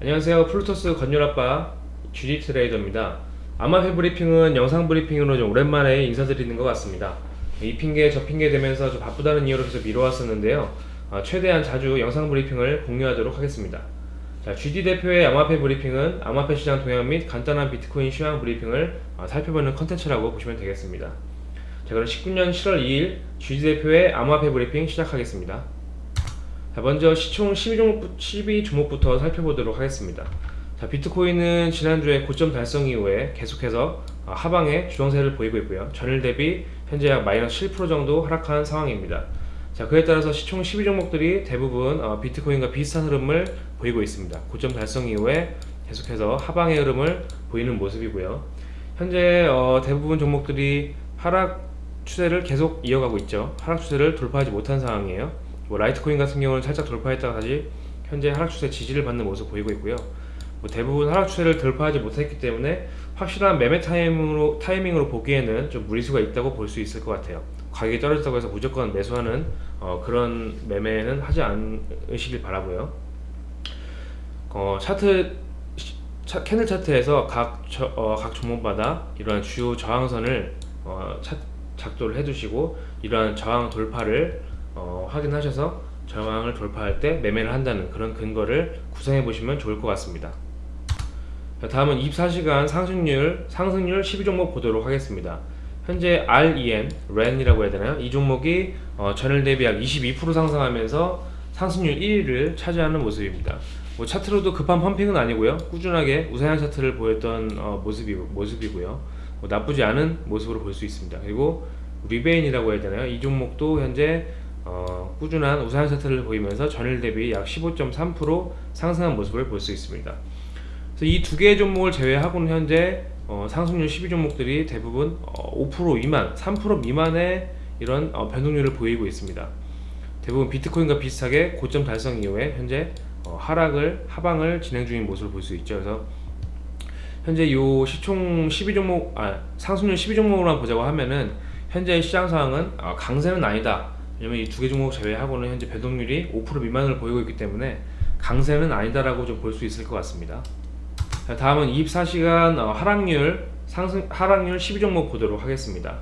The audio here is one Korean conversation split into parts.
안녕하세요. 플루토스 건율아빠 GD 트레이더입니다. 아마페 브리핑은 영상 브리핑으로 좀 오랜만에 인사드리는 것 같습니다. 이 핑계 저 핑계 되면서 좀 바쁘다는 이유로 계속 미뤄왔었는데요. 어, 최대한 자주 영상 브리핑을 공유하도록 하겠습니다. 자, GD 대표의 아마페 브리핑은 아마페 시장 동향 및 간단한 비트코인 시황 브리핑을 어, 살펴보는 컨텐츠라고 보시면 되겠습니다. 자 그럼 19년 7월 2일 GD 대표의 아마페 브리핑 시작하겠습니다 자, 먼저 시총 12종목, 12종목부터 살펴보도록 하겠습니다. 자, 비트코인은 지난주에 고점 달성 이후에 계속해서 어, 하방의 주정세를 보이고 있고요. 전일 대비 현재 약 마이너스 7% 정도 하락한 상황입니다. 자, 그에 따라서 시총 12종목들이 대부분 어, 비트코인과 비슷한 흐름을 보이고 있습니다. 고점 달성 이후에 계속해서 하방의 흐름을 보이는 모습이고요. 현재 어, 대부분 종목들이 하락 추세를 계속 이어가고 있죠. 하락 추세를 돌파하지 못한 상황이에요. 뭐 라이트코인 같은 경우는 살짝 돌파했다가 다시 현재 하락 추세 지지를 받는 모습 보이고 있고요. 뭐 대부분 하락 추세를 돌파하지 못했기 때문에 확실한 매매 타이밍으로 타이밍으로 보기에는 좀 무리수가 있다고 볼 수 있을 것 같아요. 가격이 떨어졌다고 해서 무조건 매수하는 어, 그런 매매는 하지 않으시길 바라고요. 어, 차트 차, candle 차트에서 각, 저, 어, 각 종목마다 이러한 주요 저항선을 어, 차, 작도를 해두시고 이러한 저항 돌파를 어, 확인하셔서 저항을 돌파할 때 매매를 한다는 그런 근거를 구성해 보시면 좋을 것 같습니다. 다음은 24시간 상승률 상승률 12종목 보도록 하겠습니다. 현재 REM, REN이라고 해야 되나요? 이 종목이 어, 전일 대비 약 22% 상승하면서 상승률 1위를 차지하는 모습입니다. 뭐 차트로도 급한 펌핑은 아니고요. 꾸준하게 우상향 차트를 보였던 어, 모습이, 모습이고요. 뭐 나쁘지 않은 모습으로 볼 수 있습니다. 그리고 리베인이라고 해야 되나요? 이 종목도 현재 어, 꾸준한 우상 차트를 보이면서 전일 대비 약 15.3% 상승한 모습을 볼 수 있습니다. 이 두 개의 종목을 제외하고는 현재 어, 상승률 12종목들이 대부분 어, 5% 미만, 3% 미만의 이런 어, 변동률을 보이고 있습니다. 대부분 비트코인과 비슷하게 고점 달성 이후에 현재 어, 하락을 하방을 진행 중인 모습을 볼 수 있죠. 그래서 현재 요 시총 12종목, 아 상승률 12종목으로만 보자고 하면은 현재 시장 상황은 어, 강세는 아니다. 왜냐면 이 두 개 종목 제외하고는 현재 배동률이 5% 미만을 보이고 있기 때문에 강세는 아니다라고 좀 볼 수 있을 것 같습니다. 자, 다음은 24시간 어, 하락률 상승 하락률 12종목 보도록 하겠습니다.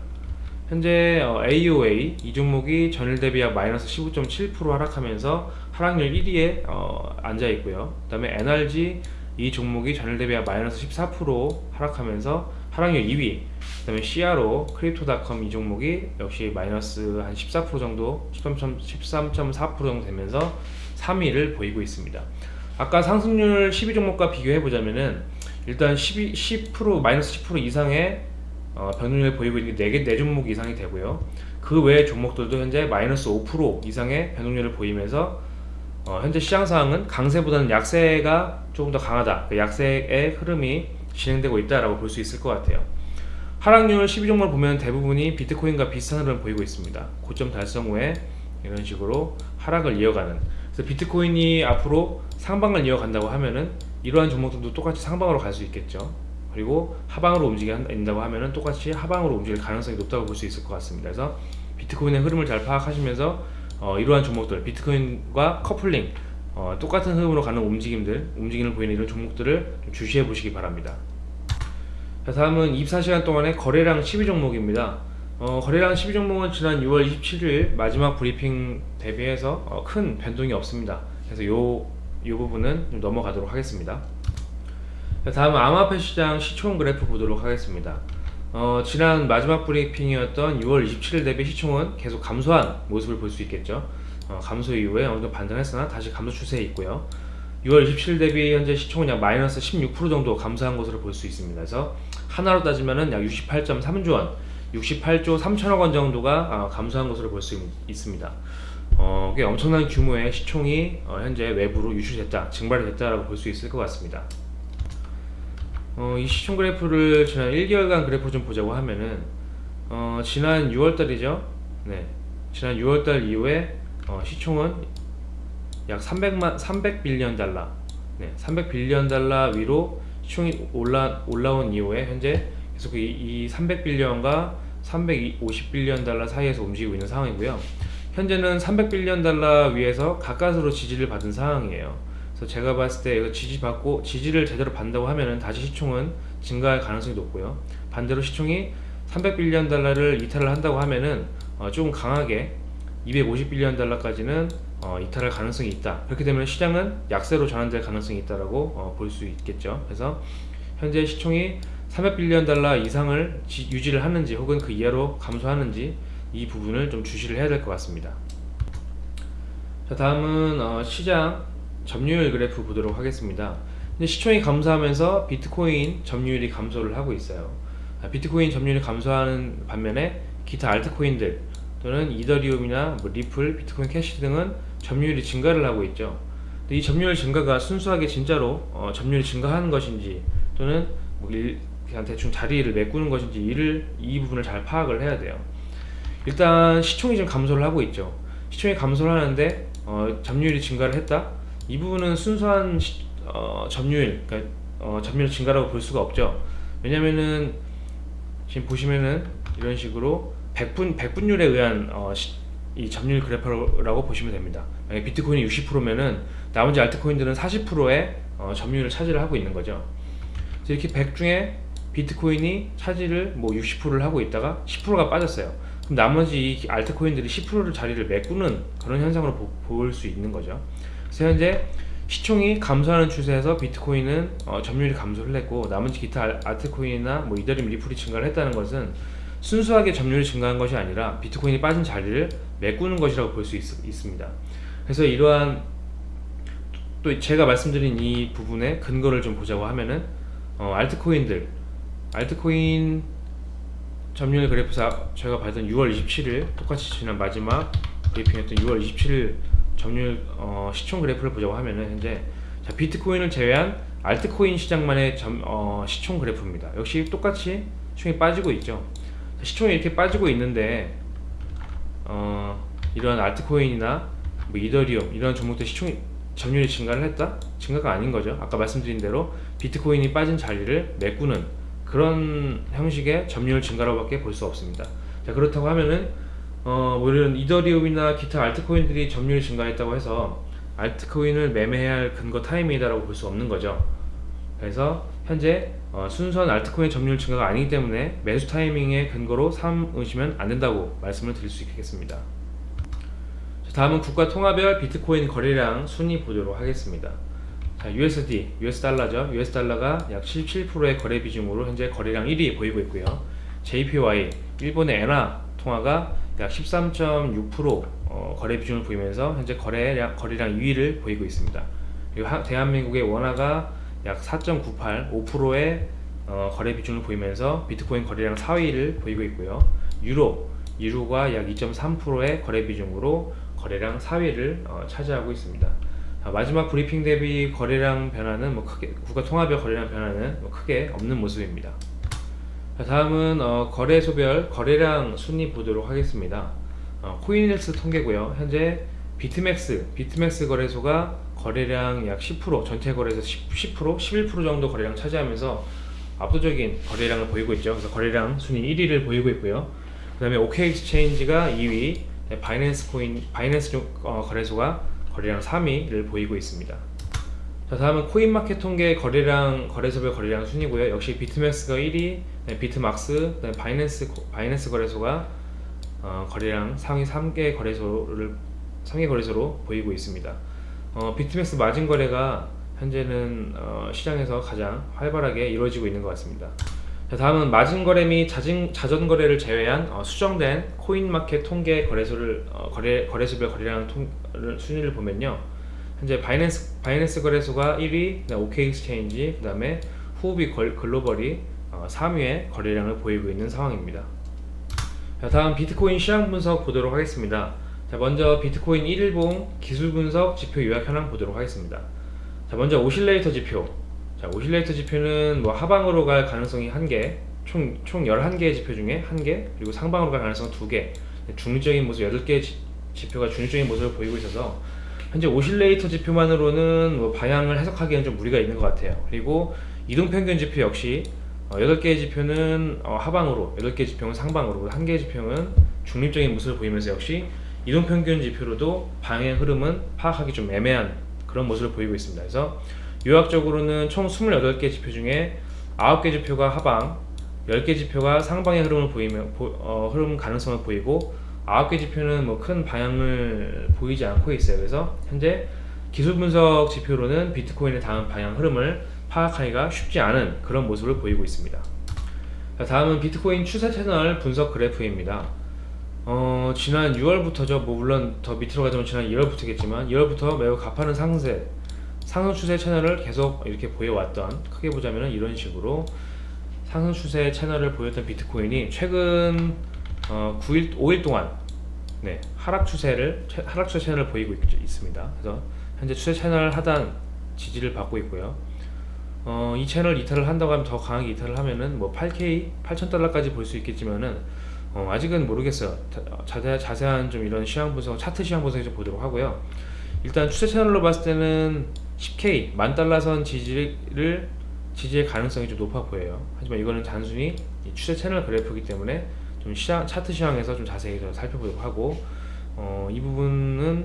현재 어, AOA 이 종목이 전일 대비 약 마이너스 15.7% 하락하면서 하락률 1위에 어, 앉아 있고요. 그다음에 NRG 이 종목이 전일 대비 약 마이너스 14% 하락하면서 하락률 2위 그 다음에 CRO 크립토닷컴 이 종목이 역시 마이너스 한 14% 정도 13.4% 정도 되면서 3위를 보이고 있습니다. 아까 상승률 12종목과 비교해 보자면은 일단 12, 10% 마이너스 10% 이상의 어, 변동률을 보이고 있는 4개 4종목 이상이 되고요. 그 외의 종목들도 현재 마이너스 5% 이상의 변동률을 보이면서 어, 현재 시장 상황은 강세보다는 약세가 조금 더 강하다. 그 약세의 흐름이 진행되고 있다라고 볼 수 있을 것 같아요. 하락률 12종목을 보면 대부분이 비트코인과 비슷한 흐름을 보이고 있습니다. 고점 달성 후에 이런 식으로 하락을 이어가는 그래서 비트코인이 앞으로 상방을 이어간다고 하면은 이러한 종목들도 똑같이 상방으로 갈 수 있겠죠. 그리고 하방으로 움직인다고 하면은 똑같이 하방으로 움직일 가능성이 높다고 볼 수 있을 것 같습니다. 그래서 비트코인의 흐름을 잘 파악하시면서 어, 이러한 종목들 비트코인과 커플링 어, 똑같은 흐름으로 가는 움직임들, 움직임을 보이는 이런 종목들을 주시해 보시기 바랍니다. 자, 다음은 24시간 동안의 거래량 12종목입니다. 어, 거래량 12종목은 지난 6월 27일 마지막 브리핑 대비해서 어, 큰 변동이 없습니다. 그래서 요, 요 부분은 좀 넘어가도록 하겠습니다. 자, 다음은 암호화폐 시장 시총 그래프 보도록 하겠습니다. 어, 지난 마지막 브리핑이었던 6월 27일 대비 시총은 계속 감소한 모습을 볼 수 있겠죠. 어, 감소 이후에 어느 정도 반등했으나 다시 감소 추세에 있고요. 6월 27일 대비 현재 시총은 약 마이너스 16% 정도 감소한 것으로 볼 수 있습니다. 그래서 하나로 따지면 약 68.3조 원, 68조 3천억 원 정도가 어, 감소한 것으로 볼 수 있습니다. 어, 꽤 엄청난 규모의 시총이 어, 현재 외부로 유출됐다, 증발이 됐다라고 볼 수 있을 것 같습니다. 어, 이 시총 그래프를 지난 1개월간 그래프 좀 보자고 하면은 어, 지난 6월달이죠. 네, 지난 6월달 이후에 어, 시총은 약 300만 300빌리언 달러 네, 300빌리언 달러 위로 시총이 올라 올라온 이후에 현재 계속 이, 이 300빌리언과 350빌리언 달러 사이에서 움직이고 있는 상황이고요. 현재는 300빌리언 달러 위에서 가까스로 지지를 받은 상황이에요. 그래서 제가 봤을 때 이거 지지 받고 지지를 제대로 받는다고 하면은 다시 시총은 증가할 가능성이 높고요. 반대로 시총이 300빌리언 달러를 이탈을 한다고 하면은 어, 조금 강하게 250빌리언 달러까지는 어, 이탈할 가능성이 있다. 그렇게 되면 시장은 약세로 전환될 가능성이 있다라고 어, 볼수 있겠죠. 그래서 현재 시총이 300빌리언 달러 이상을 지- 유지를 하는지 혹은 그 이하로 감소하는지 이 부분을 좀 주시를 해야 될 것 같습니다. 자 다음은 어, 시장 점유율 그래프 보도록 하겠습니다. 근데 시총이 감소하면서 비트코인 점유율이 감소를 하고 있어요. 아, 비트코인 점유율이 감소하는 반면에 기타 알트코인들 또는 이더리움이나 뭐 리플, 비트코인 캐시 등은 점유율이 증가를 하고 있죠. 이 점유율 증가가 순수하게 진짜로 어, 점유율이 증가하는 것인지 또는 뭐 일, 그냥 대충 자리를 메꾸는 것인지 이를 이 부분을 잘 파악을 해야 돼요. 일단 시총이 지금 감소를 하고 있죠. 시총이 감소를 하는데 어, 점유율이 증가를 했다. 이 부분은 순수한 시, 어, 점유율, 그러니까 어, 점유율 증가라고 볼 수가 없죠. 왜냐면은 지금 보시면은 이런 식으로 백분 백분율에 의한 어, 시, 이 점유율 그래프라고 보시면 됩니다. 만약 비트코인이 60%면은 나머지 알트코인들은 40%의 어, 점유율을 차지를 하고 있는 거죠. 이렇게 100 중에 비트코인이 차지를 뭐 60%를 하고 있다가 10%가 빠졌어요. 그럼 나머지 이 알트코인들이 10%를 자리를 메꾸는 그런 현상으로 볼 수 있는 거죠. 그래서 현재 시총이 감소하는 추세에서 비트코인은 어, 점유율이 감소를 했고 나머지 기타 알- 알트코인이나 뭐 이더리움 리플이 증가를 했다는 것은 순수하게 점유율이 증가한 것이 아니라 비트코인이 빠진 자리를 메꾸는 것이라고 볼 수 있습니다. 그래서 이러한 또 제가 말씀드린 이 부분의 근거를 좀 보자고 하면은 어, 알트코인들 알트코인 점유율 그래프사 저희가 봤던 6월 27일 똑같이 지난 마지막 브리핑했던 6월 27일 점유율 어, 시총 그래프를 보자고 하면은 현재 자, 비트코인을 제외한 알트코인 시장만의 점, 어, 시총 그래프입니다. 역시 똑같이 시총이 빠지고 있죠. 자, 시총이 이렇게 빠지고 있는데 어, 이런 알트코인이나 뭐 이더리움 이런 종목들 시총이 점유율이 증가를 했다? 증가가 아닌 거죠. 아까 말씀드린 대로 비트코인이 빠진 자리를 메꾸는 그런 형식의 점유율 증가라고밖에 볼 수 없습니다. 자 그렇다고 하면은 어, 뭐 이런 이더리움이나 기타 알트코인들이 점유율이 증가했다고 해서 알트코인을 매매해야 할 근거 타이밍이다라고 볼 수 없는 거죠. 그래서 현재 어, 순수한 알트코인 점유율 증가가 아니기 때문에 매수 타이밍의 근거로 삼으시면 안 된다고 말씀을 드릴 수 있겠습니다. 자, 다음은 국가 통화별 비트코인 거래량 순위 보도록 하겠습니다. 자, USD, US 달러죠. US 달러가 약 17%의 거래 비중으로 현재 거래량 1위 보이고 있고요. JPY, 일본의 엔화 통화가 약 13.6% 어, 거래 비중을 보이면서 현재 거래량 거래량 2위를 보이고 있습니다. 그리고 하- 대한민국의 원화가 약 4.98, 5%의 어, 거래 비중을 보이면서 비트코인 거래량 4위를 보이고 있고요. 유로, 유로가 약 2.3%의 거래 비중으로 거래량 4위를 어, 차지하고 있습니다. 아, 마지막 브리핑 대비 거래량 변화는 뭐 크게 국가 통화별 거래량 변화는 뭐 크게 없는 모습입니다. 자, 다음은 어, 거래소별 거래량 순위 보도록 하겠습니다. 어, 코인힐스 통계고요. 현재 비트맥스 비트맥스 거래소가 거래량 약 10% 전체 거래에서 10, 10% 11% 정도 거래량 차지하면서 압도적인 거래량을 보이고 있죠. 그래서 거래량 순위 1위를 보이고 있고요. 그 다음에 OK엑스체인지가 2위, 네, 바이낸스 코인 바이낸스 거래소가 거래량 3위를 보이고 있습니다. 자 다음은 코인마켓 통계 거래량 거래소별 거래량 순이고요. 역시 비트맥스가 1위, 네, 비트막스, 바이낸스 코- 바이낸스 거래소가 어, 거래량 상위 3개 거래소를 3개 거래소로 보이고 있습니다. 어, 비트맥스 마진 거래가 현재는 어, 시장에서 가장 활발하게 이루어지고 있는 것 같습니다. 자, 다음은 마진 거래 및 자전 거래를 제외한 어, 수정된 코인마켓 통계 거래소를 어, 거래 거래소별 거래량 통, 순위를 보면요. 현재 바이낸스 바이낸스 거래소가 1위, 그다음 OK엑스체인지, 그다음에 후오비 걸- 글로벌이 어, 3위의 거래량을 보이고 있는 상황입니다. 자, 다음 비트코인 시장 분석 보도록 하겠습니다. 자, 먼저 비트코인 1일봉 기술 분석 지표 요약 현황 보도록 하겠습니다. 자, 먼저 oscillator 지표. 자, oscillator 지표는 뭐 하방으로 갈 가능성이 1개, 총, 총 11개의 지표 중에 1개, 그리고 상방으로 갈 가능성 2개, 중립적인 모습 8개의 지, 지표가 중립적인 모습을 보이고 있어서 현재 oscillator 지표만으로는 뭐 방향을 해석하기에는 좀 무리가 있는 것 같아요. 그리고 이동평균 지표 역시 어, 8개의 지표는 어, 하방으로, 8개의 지표는 상방으로, 1개의 지표는 중립적인 모습을 보이면서 역시 이동평균 지표로도 방향 흐름은 파악하기 좀 애매한 그런 모습을 보이고 있습니다. 그래서 요약적으로는 총 28개 지표 중에 9개 지표가 하방, 10개 지표가 상방의 흐름을 보이며 보- 어, 흐름 가능성을 보이고 9개 지표는 뭐 큰 방향을 보이지 않고 있어요. 그래서 현재 기술 분석 지표로는 비트코인의 다음 방향 흐름을 파악하기가 쉽지 않은 그런 모습을 보이고 있습니다. 자, 다음은 비트코인 추세 채널 분석 그래프입니다. 어, 지난 6월부터죠. 뭐 물론 더 밑으로 가자면 지난 1월부터겠지만 2월부터 매우 가파른 상승세, 상승 추세 채널을 계속 이렇게 보여왔던 크게 보자면 이런 식으로 상승 추세 채널을 보였던 비트코인이 최근 어, 9일, 5일 동안 네, 하락 추세를 채- 하락 추세 채널을 보이고 있, 있습니다. 그래서 현재 추세 채널 하단 지지를 받고 있고요. 어, 이 채널 이탈을 한다고 하면 더 강하게 이탈을 하면은 뭐 8K 8,000달러까지 볼 수 있겠지만은 어, 아직은 모르겠어요. 자, 자세, 자세한 좀 이런 시황 분석, 차트 시황 분석을 좀 보도록 하고요. 일단 추세 채널로 봤을 때는 10K 만 달러선 지지를 지지의 가능성이 좀 높아 보여요. 하지만 이거는 단순히 이 추세 채널 그래프이기 때문에 좀 시장, 차트 시황에서 좀 자세히 좀 살펴보도록 하고 어, 이 부분은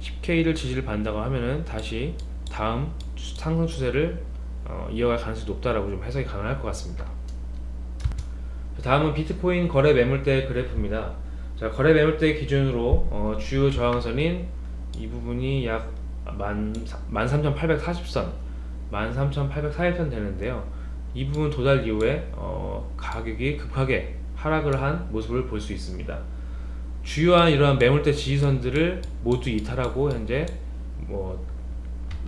10K를 지지를 받는다고 하면은 다시 다음 추- 상승 추세를 어, 이어갈 가능성이 높다라고 좀 해석이 가능할 것 같습니다. 다음은 비트코인 거래 매물대 그래프입니다. 자, 거래 매물대 기준으로 어, 주요 저항선인 이 부분이 약 13,840선, 13,840선 되는데요. 이 부분 도달 이후에 어, 가격이 급하게 하락을 한 모습을 볼 수 있습니다. 주요한 이러한 매물대 지지선들을 모두 이탈하고 현재 뭐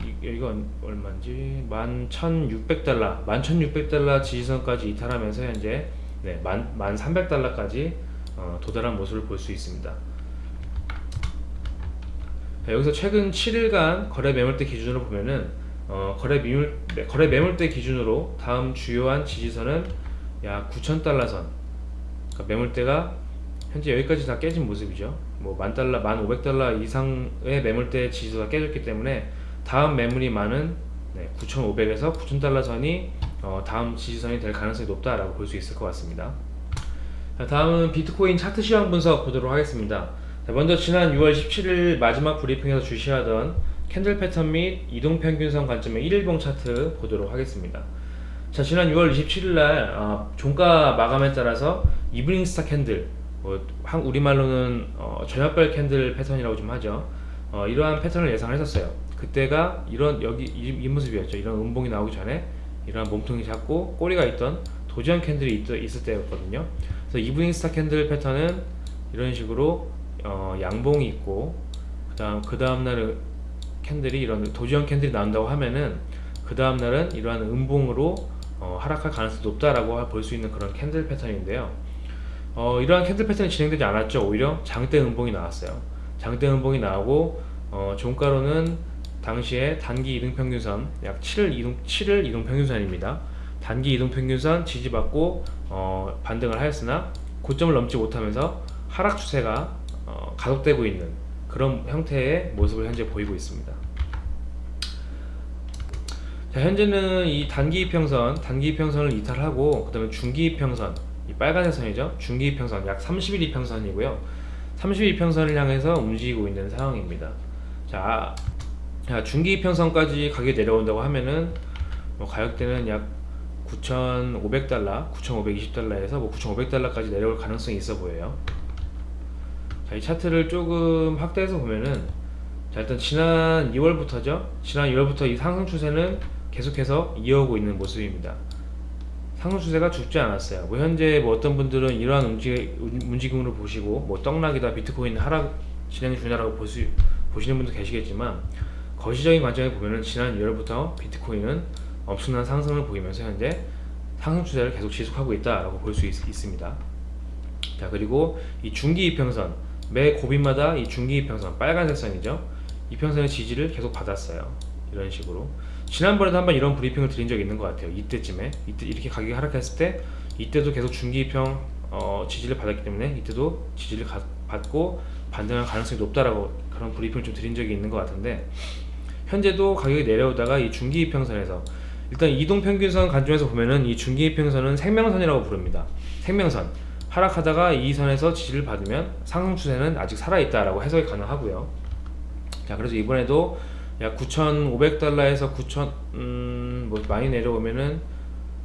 이- 여기가 얼마인지 11,600달러 11,600달러 지지선까지 이탈하면서 현재 네, 1,300달러까지 어, 도달한 모습을 볼 수 있습니다. 자, 여기서 최근 7일간 거래 매물대 기준으로 보면은 어, 거래 네, 거래 매물대 기준으로 다음 주요한 지지선은 약 9,000달러 선. 그러니까 매물대가 현재 여기까지 다 깨진 모습이죠. 뭐 만 달러, 만 오백 달러 이상의 매물대 지지가 깨졌기 때문에 다음 매물이 많은 네, 9,500에서 9,000달러 선이 어, 다음 지지선이 될 가능성이 높다라고 볼 수 있을 것 같습니다. 자, 다음은 비트코인 차트 시황 분석 보도록 하겠습니다. 자, 먼저 지난 6월 17일 마지막 브리핑에서 주시하던 candle 패턴 및 이동 평균선 관점의 1일봉 차트 보도록 하겠습니다. 자, 지난 6월 27일 날 어, 종가 마감에 따라서 evening star candle, 뭐, 한 우리말로는 어, 저녁별 candle 패턴이라고 좀 하죠. 어, 이러한 패턴을 예상을 했었어요. 그때가 이런 여기 이, 이 모습이었죠. 이런 음봉이 나오기 전에 이러한 몸통이 작고 꼬리가 있던 도지형 candle이 있, 있을 때였거든요. 그래서 evening star candle 패턴은 이런 식으로 어, 양봉이 있고 그 다음 그 다음 날은 candle이 이런 도지형 candle이 나온다고 하면은 그 다음 날은 이러한 음봉으로 어, 하락할 가능성이 높다라고 볼 수 있는 그런 candle 패턴인데요. 어, 이러한 candle 패턴이 진행되지 않았죠. 오히려 장대 음봉이 나왔어요. 장대 음봉이 나오고 어, 종가로는 당시에 단기 이동 평균선 약 7일 이동 7일 이동 평균선입니다. 단기 이동 평균선 지지받고 어, 반등을 하였으나 고점을 넘지 못하면서 하락 추세가 어, 가속되고 있는 그런 형태의 모습을 현재 보이고 있습니다. 자, 현재는 이 단기 이평선, 단기 이평선을 이탈하고 그 다음에 중기 이평선, 이 빨간색 선이죠. 중기 이평선 약 30일 이평선이고요. 30일 이평선을 향해서 움직이고 있는 상황입니다. 자, 자 중기 이평선까지 가격이 내려온다고 하면은 뭐 가격대는 약 9,500달러, 9,520달러에서 뭐 9,500달러까지 내려올 가능성이 있어 보여요. 자, 이 차트를 조금 확대해서 보면은 자, 일단 지난 2월부터죠. 지난 2월부터 이 상승 추세는 계속해서 이어오고 있는 모습입니다. 상승 추세가 죽지 않았어요. 뭐 현재 뭐 어떤 분들은 이러한 움직, 움직임으로 보시고 뭐 떡락이다 비트코인 하락 진행 중이다라고 보시, 보시는 분도 계시겠지만 거시적인 관점에 보면은 지난 2월부터 비트코인은 엄청난 상승을 보이면서 현재 상승 추세를 계속 지속하고 있다라고 볼 수 있습니다. 자 그리고 이 중기 이평선 매 고비마다 이 중기 이평선 빨간색 선이죠. 이평선의 지지를 계속 받았어요. 이런 식으로 지난번에도 한번 이런 브리핑을 드린 적이 있는 것 같아요. 이때쯤에 이때 이렇게 가격이 하락했을 때 이때도 계속 중기 이평 어, 지지를 받았기 때문에 이때도 지지를 가, 받고 반등할 가능성이 높다라고 그런 브리핑을 좀 드린 적이 있는 것 같은데 현재도 가격이 내려오다가 이 중기 이평선에서 일단 이동 평균선 관점에서 보면은 이 중기 이평선은 생명선이라고 부릅니다. 생명선 하락하다가 이 선에서 지지를 받으면 상승 추세는 아직 살아있다라고 해석이 가능하고요. 자 그래서 이번에도 약 9,500달러에서 9,000 음, 뭐 많이 내려오면은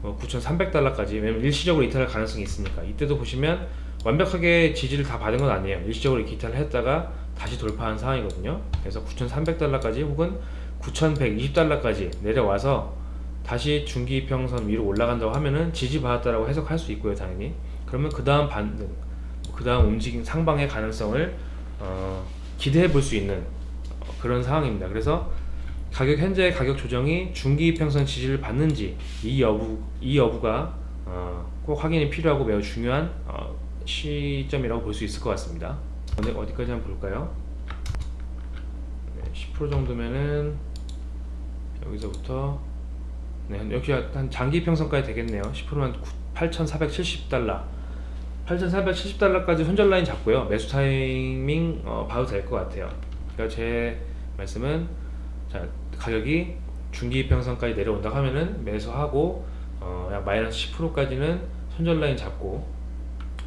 뭐 9,300달러까지 왜냐면 일시적으로 이탈할 가능성이 있으니까 이때도 보시면 완벽하게 지지를 다 받은 건 아니에요 일시적으로 이탈을 했다가 다시 돌파한 상황이거든요. 그래서 9,300달러까지 혹은 9,120달러까지 내려와서 다시 중기 이평선 위로 올라간다고 하면은 지지받았다라고 해석할 수 있고요 당연히. 그러면 그 다음 반등 그 다음 움직임 상방의 가능성을 어, 기대해 볼 수 있는 어, 그런 상황입니다. 그래서 가격 현재 가격 조정이 중기 이평선 지지를 받는지 이 여부 이 여부가 어, 꼭 확인이 필요하고 매우 중요한 어, 시점이라고 볼 수 있을 것 같습니다 어디, 어디까지 한번 볼까요? 네, 10% 정도면은 여기서부터 네, 역시 한 장기 이평선까지 되겠네요. 10%면 8,470달러. 8,470달러까지 손절 라인 잡고요. 매수 타이밍 어, 봐도 될 것 같아요. 그러니까 제 말씀은 자 가격이 중기 이평선까지 내려온다 하면은 매수하고 어, 약 마이너스 10%까지는 손절 라인 잡고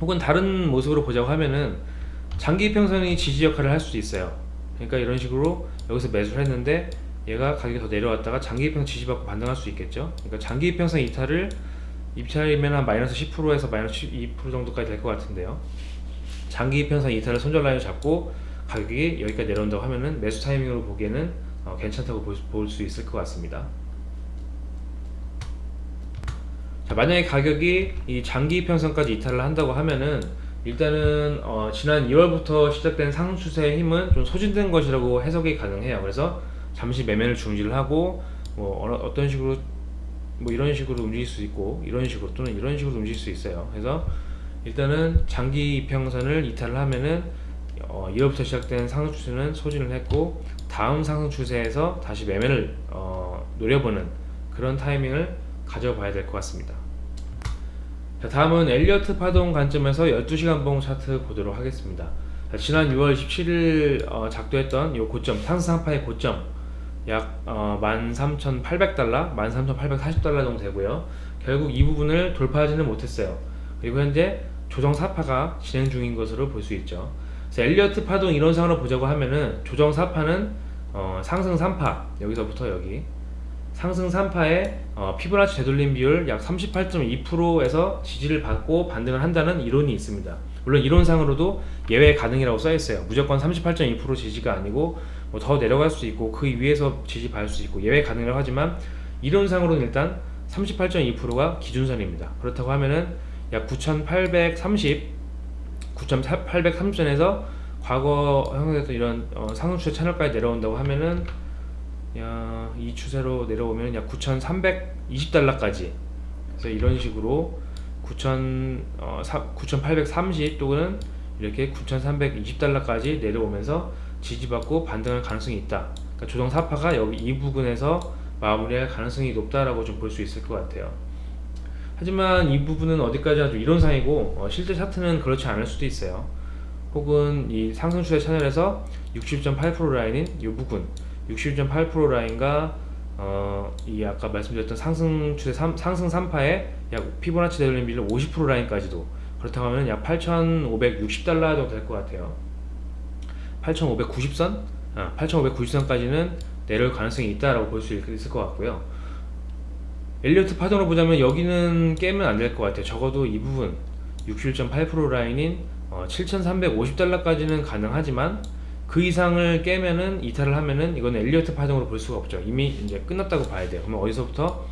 혹은 다른 모습으로 보자고 하면은 장기 이평선이 지지 역할을 할 수도 있어요. 그러니까 이런 식으로 여기서 매수를 했는데 얘가 가격이 더 내려왔다가 장기 이평선 지지받고 반등할 수 있겠죠. 그러니까 장기 이평선 이탈을 입찰이면 한 마이너스 10%에서 마이너스 12% 정도까지 될 것 같은데요. 장기 이평선 이탈을 손절 라인을 잡고 가격이 여기까지 내려온다고 하면은 매수 타이밍으로 보기에는 어, 괜찮다고 볼 수 있을 것 같습니다. 자, 만약에 가격이 이 장기 이평선까지 이탈을 한다고 하면은 일단은 어, 지난 2월부터 시작된 상승 추세의 힘은 좀 소진된 것이라고 해석이 가능해요. 그래서 잠시 매매를 중지를 하고 뭐 어떤 식으로 뭐 이런 식으로 움직일 수 있고 이런 식으로 또는 이런 식으로 움직일 수 있어요. 그래서 일단은 장기 이평선을 이탈을 하면은 어, 2월부터 시작된 상승 추세는 소진을 했고 다음 상승 추세에서 다시 매매를 어, 노려보는 그런 타이밍을 가져봐야 될 것 같습니다 자, 다음은 엘리어트 파동 관점에서 12시간 봉 차트 보도록 하겠습니다. 자, 지난 6월 17일 어, 작도했던 이 고점 상승상파의 고점 약 어, 13,800달러 13,840달러 정도 되고요. 결국 이 부분을 돌파하지는 못했어요. 그리고 현재 조정 사파가 진행 중인 것으로 볼 수 있죠. 엘리어트 파동 이론상으로 보자고 하면은 조정 사파는 어, 상승 3파 여기서부터 여기 상승 3파의 어, 피보나치 되돌림 비율 약 38.2%에서 지지를 받고 반등을 한다는 이론이 있습니다. 물론 이론상으로도 예외 가능이라고 써있어요. 무조건 38.2% 지지가 아니고 뭐 더 내려갈 수 있고 그 위에서 지지 받을 수 있고 예외 가능이라고 하지만 이론상으로는 일단 38.2%가 기준선입니다. 그렇다고 하면은 약 9830, 9830선에서 과거 형성됐던 이런 어, 상승 추세 채널까지 내려온다고 하면은 야, 이 추세로 내려오면 약 9,320달러까지 그래서 이런 식으로 9,000, 어, 9,830 또는 이렇게 9,320달러까지 내려오면서 지지받고 반등할 가능성이 있다. 그러니까 조정 사파가 여기 이 부분에서 마무리할 가능성이 높다라고 좀 볼 수 있을 것 같아요. 하지만 이 부분은 어디까지나 좀 이론상이고 어, 실제 차트는 그렇지 않을 수도 있어요. 혹은 이 상승 추세 채널에서 60.8% 라인인 이 부분 61.8% 라인과 어, 이 아까 말씀드렸던 상승 추세 3, 상승 3파의 약 피보나치 되돌림 비율 50% 라인까지도 그렇다고 하면 약 8,560달러 정도 될 것 같아요. 8,590선? 아, 8,590선까지는 내려올 가능성이 있다라고 볼 수 있을 것 같고요. 엘리어트 파동으로 보자면 여기는 깨면 안 될 것 같아요. 적어도 이 부분 61.8% 라인인 어, 7,350달러까지는 가능하지만 그 이상을 깨면은 이탈을 하면은 이건 엘리어트 파동으로 볼 수가 없죠. 이미 이제 끝났다고 봐야 돼요. 그러면 어디서부터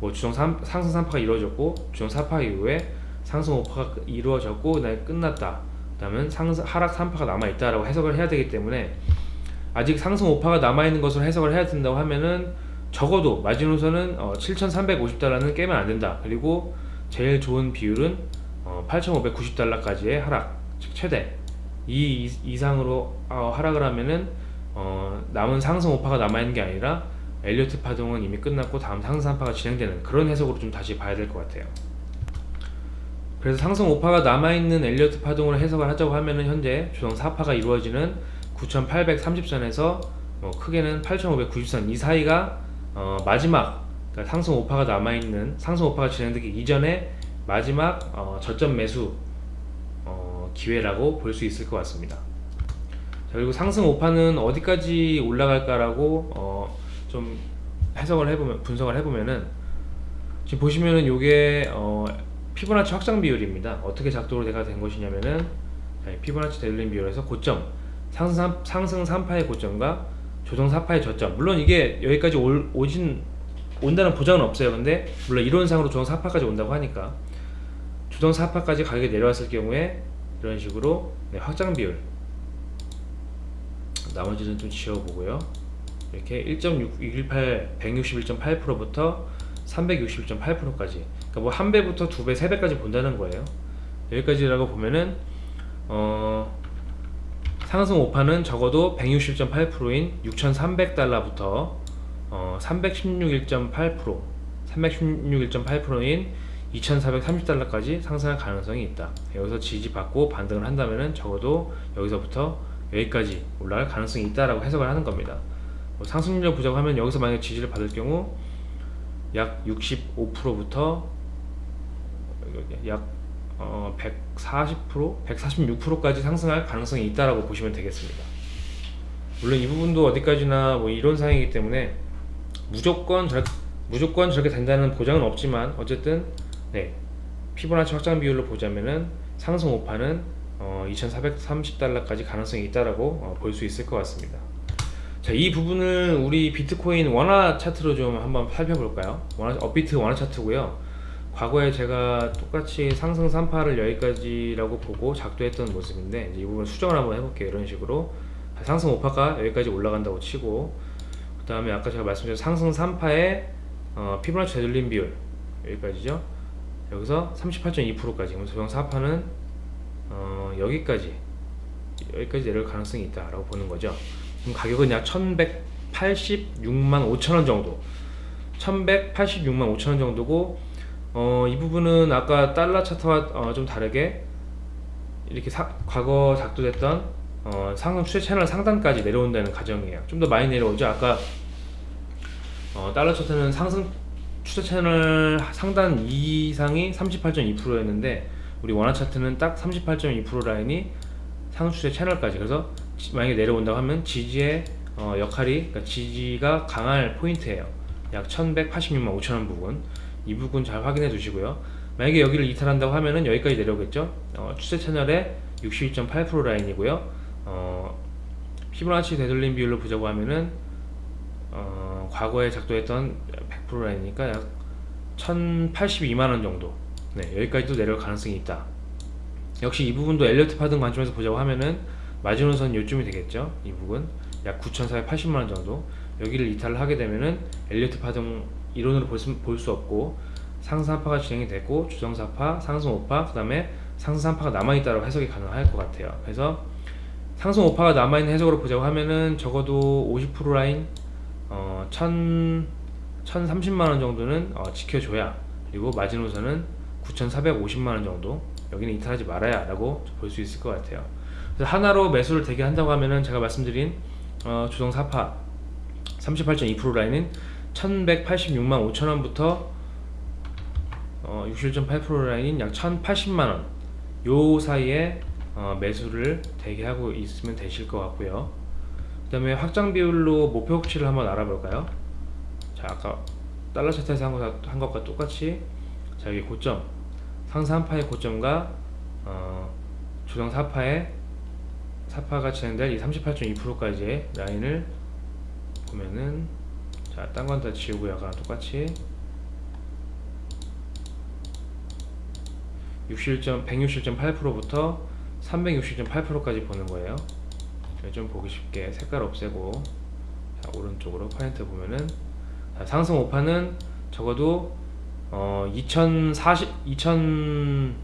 뭐 주정 3, 상승 3파가 이루어졌고 주정 4파 이후에 상승 5파가 이루어졌고 그다음에 끝났다. 그다음은 상승 하락 3파가 남아 있다라고 해석을 해야 되기 때문에 아직 상승 5파가 남아 있는 것으로 해석을 해야 된다고 하면은 적어도 마지노선은 어, 7,350달러는 깨면 안 된다. 그리고 제일 좋은 비율은 어, 8,590달러까지의 하락, 즉 최대 이 이상으로 어, 하락을 하면은 어, 남은 상승 5파가 남아있는 게 아니라 엘리어트 파동은 이미 끝났고 다음 상승 3파가 진행되는 그런 해석으로 좀 다시 봐야 될 것 같아요. 그래서 상승 5파가 남아있는 엘리어트 파동으로 해석을 하자고 하면은 현재 조정 4파가 이루어지는 9830선에서 뭐 크게는 8590선 이 사이가 어, 마지막 그러니까 상승 5파가 남아있는 상승 5파가 진행되기 이전에 마지막 어, 저점 매수 어, 기회라고 볼 수 있을 것 같습니다 자, 그리고 상승 오파는 어디까지 올라갈까라고 어, 좀 해석을 해보면 분석을 해보면은 지금 보시면은 요게 어, 피보나치 확장 비율입니다. 어떻게 작도가 된 것이냐면은 자, 피보나치 되돌림 비율에서 고점 상승 3, 상승 3파의 고점과 조정 4파의 저점 물론 이게 여기까지 올, 오진 온다는 보장은 없어요. 근데 물론 이론상으로 조정 4파까지 온다고 하니까 조정 4파까지 가격이 내려왔을 경우에 이런 식으로 네, 확장 비율 나머지는 좀 지워보고요. 이렇게 1.618 161.8%부터 361.8%까지 그러니까 뭐 한 배부터 두 배, 세 배까지 본다는 거예요. 여기까지라고 보면은 어 상승 오파는 적어도 160.8%인 6,300달러부터 어 316.1% 316.8%인 2,430달러까지 상승할 가능성이 있다. 여기서 지지받고 반등을 한다면은 적어도 여기서부터 여기까지 올라갈 가능성이 있다라고 해석을 하는 겁니다. 뭐 상승률 부족하면 여기서 만약 지지를 받을 경우 약 65%부터 약 어, 140%, 146%까지 상승할 가능성이 있다라고 보시면 되겠습니다. 물론 이 부분도 어디까지나 뭐 이론상이기 때문에 무조건 저, 무조건 저렇게 된다는 보장은 없지만 어쨌든 네 피보나치 확장 비율로 보자면은 상승 오파는 어, 2,430달러까지 가능성이 있다라고 어, 볼수 있을 것 같습니다. 자, 이 부분을 우리 비트코인 원화 차트로 좀 한번 살펴볼까요? 원화, 업비트 원화 차트고요. 과거에 제가 똑같이 상승 3파를 여기까지라고 보고 작도했던 모습인데 이 부분 수정을 한번 해볼게요. 이런 식으로 상승 5파가 여기까지 올라간다고 치고 그 다음에 아까 제가 말씀드린 상승 3파의 어, 피보나치 되돌림 비율 여기까지죠. 여기서 38.2%까지. 그럼 조정 4파는 어, 여기까지 여기까지 내려올 가능성이 있다라고 보는 거죠. 그럼 가격은 약 1186만 5천원 정도. 1186만 5천원 정도고 어, 이 부분은 아까 달러 차트와 어, 좀 다르게 이렇게 사, 과거 작도됐던 어, 상승 추세 채널 상단까지 내려온다는 가정이에요. 좀 더 많이 내려오죠. 아까 어, 달러 차트는 상승 추세 채널 상단 이상이 38.2%였는데 우리 원화 차트는 딱 38.2% 라인이 상승 추세 채널까지. 그래서 만약에 내려온다고 하면 지지의 어, 역할이 그러니까 지지가 강할 포인트예요. 약 1186만 5천원 부분. 이 부분 잘 확인해 두시고요. 만약에 여기를 이탈한다고 하면은 여기까지 내려오겠죠? 어, 추세 채널의 61.8% 라인이고요. 어, 피보나치 되돌림 비율로 보자고 하면은 어, 과거에 작도했던 100% 라인이니까 약 1082만원 정도. 네, 여기까지도 내려올 가능성이 있다. 역시 이 부분도 엘리어트 파든 관점에서 보자고 하면은 마지노선 요쯤이 되겠죠 이 부분. 약 9,480만원 정도. 여기를 이탈을 하게 되면은 엘리어트 파동 이론으로 볼수 없고 상승 4파가 진행이 되고 주정 4파, 상승 5파, 그 다음에 상승 3파가 남아있다고 해석이 가능할 것 같아요. 그래서 상승 5파가 남아있는 해석으로 보자고 하면은 적어도 50% 라인 어, 1 1030만원 정도는 어, 지켜줘야 그리고 마지노선은 9450만원 정도 여기는 이탈하지 말아야 라고 볼 수 있을 것 같아요. 하나로 매수를 대기한다고 하면은 제가 말씀드린 어, 주동 4파 38.2% 라인은 1186만 5천원부터 어, 61.8% 라인인 약 1080만원 요 사이에 어, 매수를 대기 하고 있으면 되실 것 같고요. 그 다음에 확장 비율로 목표 혹치를 한번 알아볼까요 자 아까 달러 차트에서 한, 것, 한 것과 똑같이 자 여기 고점 상승 3파의 고점과 어, 조정 4파의 4파가 진행될 이 38.2%까지의 라인을 보면은 자, 딴 건 다 지우고 약간 똑같이 161.8%부터 360.8%까지 보는 거예요. 좀 보기 쉽게 색깔 없애고 자, 오른쪽으로 파인트 보면은 자, 상승 오파는 적어도 어, 2040 2004만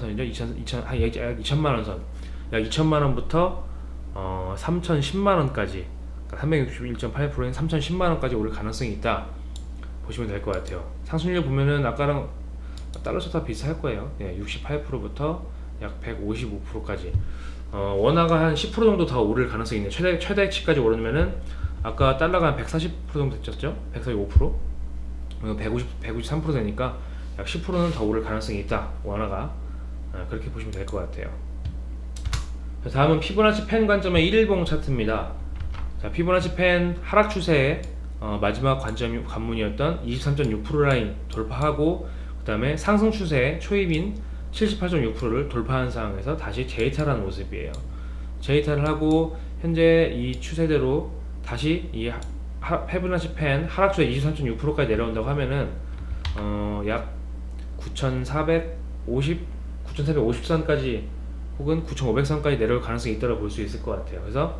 선이죠. 2000, 2000, 한 2천만 원 선. 약 2천만 원부터 어, 3,010만 원까지 361.8%인 3,010만 원까지 오를 가능성이 있다. 보시면 될 것 같아요. 상승률 보면은 아까랑 달러 차트 비슷할 거예요. 예, 68%부터 약 155%까지. 어, 원화가 한 10% 정도 더 오를 가능성이 있네. 최대 최대치까지 오르면은 아까 달러가 한140% 정도 됐죠? 145%? 150, 153% 되니까 약 10%는 더 오를 가능성이 있다. 원화가 어, 그렇게 보시면 될 것 같아요. 자, 다음은 피보나치 펜 관점의 1일봉 차트입니다. 자, 피보나치 펜 하락 추세의 어, 마지막 관점 관문이었던 23.6% 라인 돌파하고 그 다음에 상승 추세의 초입인 78.6%를 돌파한 상황에서 다시 재이탈한 모습이에요. 재이탈을 하고 현재 이 추세대로 다시 이 페브나치 펜 하락 추세 23.6%까지 내려온다고 하면은 어, 약 9,450, 9,450선까지 혹은 9,500선까지 내려올 가능성이 있다고 볼 수 있을 것 같아요. 그래서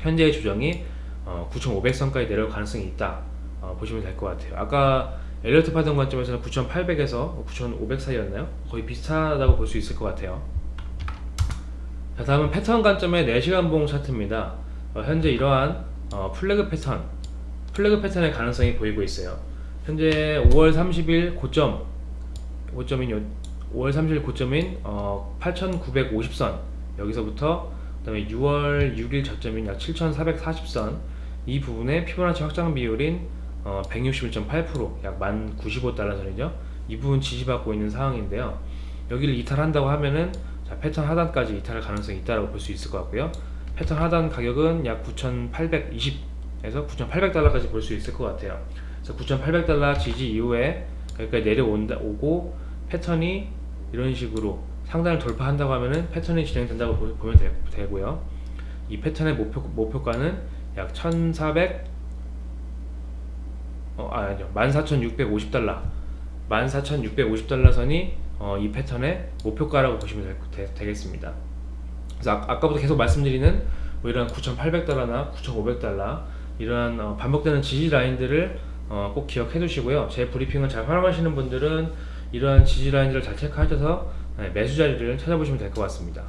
현재의 조정이 어, 9,500선까지 내려올 가능성이 있다 어, 보시면 될 것 같아요. 아까 엘리어트 파동 관점에서는 9,800에서 9,500 사이였나요? 거의 비슷하다고 볼 수 있을 것 같아요. 자, 다음은 패턴 관점의 4시간 봉 차트입니다. 어, 현재 이러한 어, 플래그 패턴, 플래그 패턴의 가능성이 보이고 있어요. 현재 5월 30일 고점, 고점인 요, 5월 30일 고점인 어, 8,950선 여기서부터 그 다음에 6월 6일 저점인 약 7,440선 이 부분의 피보나치 확장 비율인 어, 161.8%약 1,095달러 선이죠. 이 부분 지지받고 있는 상황인데요. 여기를 이탈한다고 하면은 자, 패턴 하단까지 이탈할 가능성이 있다고 볼수 있을 것 같고요. 패턴 하단 가격은 약 9,820에서 9,800달러까지 볼 수 있을 것 같아요. 그래서 9,800달러 지지 이후에 여기까지 내려온다 오고 패턴이 이런 식으로 상단을 돌파한다고 하면은 패턴이 진행된다고 보- 보면 되, 되고요. 이 패턴의 목표 목표가는 약 1,400 어, 아, 아니요. 14,650달러. 14,650달러 선이 어, 이 패턴의 목표가라고 보시면 되, 되, 겠습니다 그래서 아, 아까부터 계속 말씀드리는 뭐 이런 9,800달러나 9,500달러 이러한 어, 반복되는 지지 라인들을 어, 꼭 기억해 두시고요. 제 브리핑을 잘 활용하시는 분들은 이러한 지지 라인들을 잘 체크하셔서 네, 매수 자리를 찾아보시면 될 것 같습니다.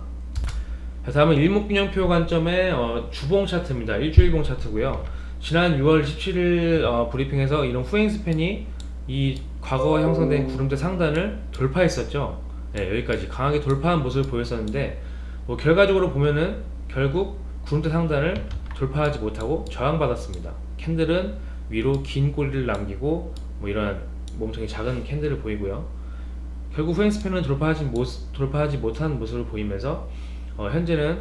자, 다음은 일목균형표 관점의 어, 주봉 차트입니다. 일주일봉 차트고요. 지난 6월 17일 어, 브리핑에서 이런 후행 스팬이 이 과거 형성된 구름대 상단을 돌파했었죠. 네, 여기까지 강하게 돌파한 모습을 보였었는데 뭐 결과적으로 보면은 결국 구름대 상단을 돌파하지 못하고 저항받았습니다. 캔들은 위로 긴 꼬리를 남기고 뭐 이런 몸통이 작은 캔들을 보이고요. 결국 후행 span은 돌파하지 못 돌파하지 못한 모습을 보이면서 어, 현재는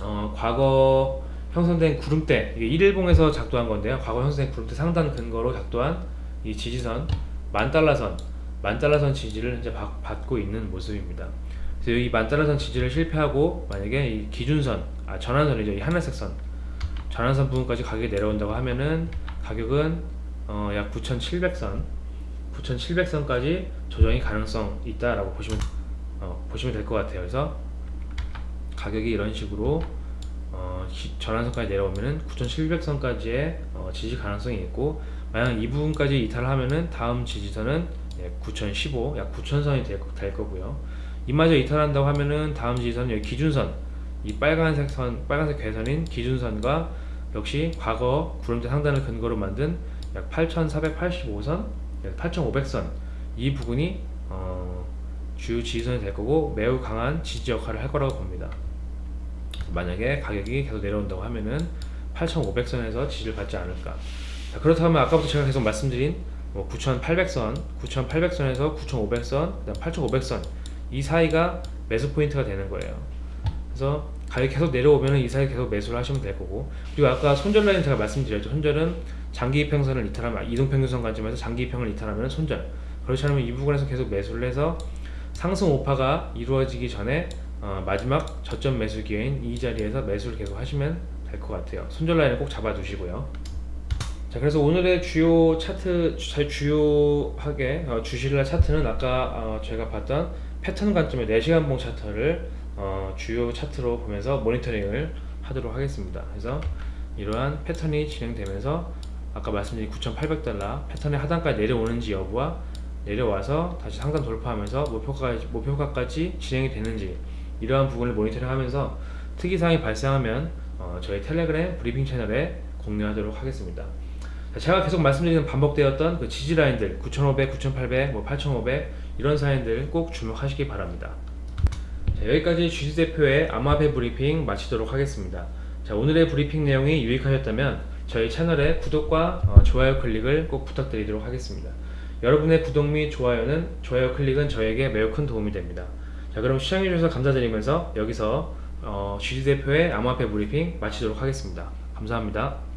어, 과거 형성된 구름대 이게 일일봉에서 작동한 건데요. 과거 형성된 구름대 상단 근거로 작동한 이 지지선 만 달러선 만 달러선 지지를 현재 받, 받고 있는 모습입니다. 그래서 이만 달러선 지지를 실패하고 만약에 이 기준선 아 전환선이죠 이 하늘색 선 전환선 부분까지 가격이 내려온다고 하면은 가격은 어, 약 9,700선 9,700선까지 조정이 가능성 있다라고 보시면 어, 보시면 될 것 같아요. 그래서 가격이 이런 식으로 어, 기- 전환선까지 내려오면은 9,700선까지의 어, 지지 가능성이 있고 만약 이 부분까지 이탈하면은 다음 지지선은 예, 9,015, 약 9,000선이 될, 거- 될 거고요. 이마저 이탈한다고 하면은 다음 지지선 여기 기준선, 이 빨간색 선, 빨간색 괴선인 기준선과 역시 과거 구름대 상단을 근거로 만든 약 8,485선, 약 8,500선 이 부분이 어, 주요 지지선이 될 거고 매우 강한 지지 역할을 할 거라고 봅니다. 만약에 가격이 계속 내려온다고 하면은 8,500선에서 지지를 받지 않을까. 자, 그렇다면 아까부터 제가 계속 말씀드린 뭐 9,800선, 9,800선에서 9,500선, 그다음 8,500선 이 사이가 매수 포인트가 되는 거예요. 그래서 가격이 계속 내려오면 이 사이 계속 매수를 하시면 될 거고 그리고 아까 손절 라인 제가 말씀드렸죠. 손절은 장기 이평선을 이탈하면 이동평균선 관점에서 장기 이평을 이탈하면 손절. 그렇지 않으면 이 부분에서 계속 매수를 해서 상승 오파가 이루어지기 전에 어, 마지막 저점 매수 기회인 이 자리에서 매수를 계속 하시면 될 것 같아요. 손절 라인을 꼭 잡아두시고요. 자, 그래서 오늘의 주요 차트, 주- 주요하게 어, 주실날 차트는 아까 어, 제가 봤던 패턴 관점의 4시간 봉 차트를 어, 주요 차트로 보면서 모니터링을 하도록 하겠습니다. 그래서 이러한 패턴이 진행되면서 아까 말씀드린 9,800달러 패턴의 하단까지 내려오는지 여부와 내려와서 다시 상단 돌파하면서 목표가까지, 목표가까지 진행이 되는지 이러한 부분을 모니터링하면서 특이사항이 발생하면 어, 저희 텔레그램 브리핑 채널에 공유하도록 하겠습니다. 자, 제가 계속 말씀드리는 반복되었던 그 지지 라인들 9,500, 9,800, 뭐 8,500 이런 라인들 꼭 주목하시기 바랍니다. 자, 여기까지 주식 대표의 암호화폐 브리핑 마치도록 하겠습니다. 자, 오늘의 브리핑 내용이 유익하셨다면 저희 채널의 구독과 어, 좋아요 클릭을 꼭 부탁드리도록 하겠습니다. 여러분의 구독 및 좋아요는 좋아요 클릭은 저에게 매우 큰 도움이 됩니다. 자, 그럼 시청해주셔서 감사드리면서 여기서 어, GD 대표의 암호화폐 브리핑 마치도록 하겠습니다. 감사합니다.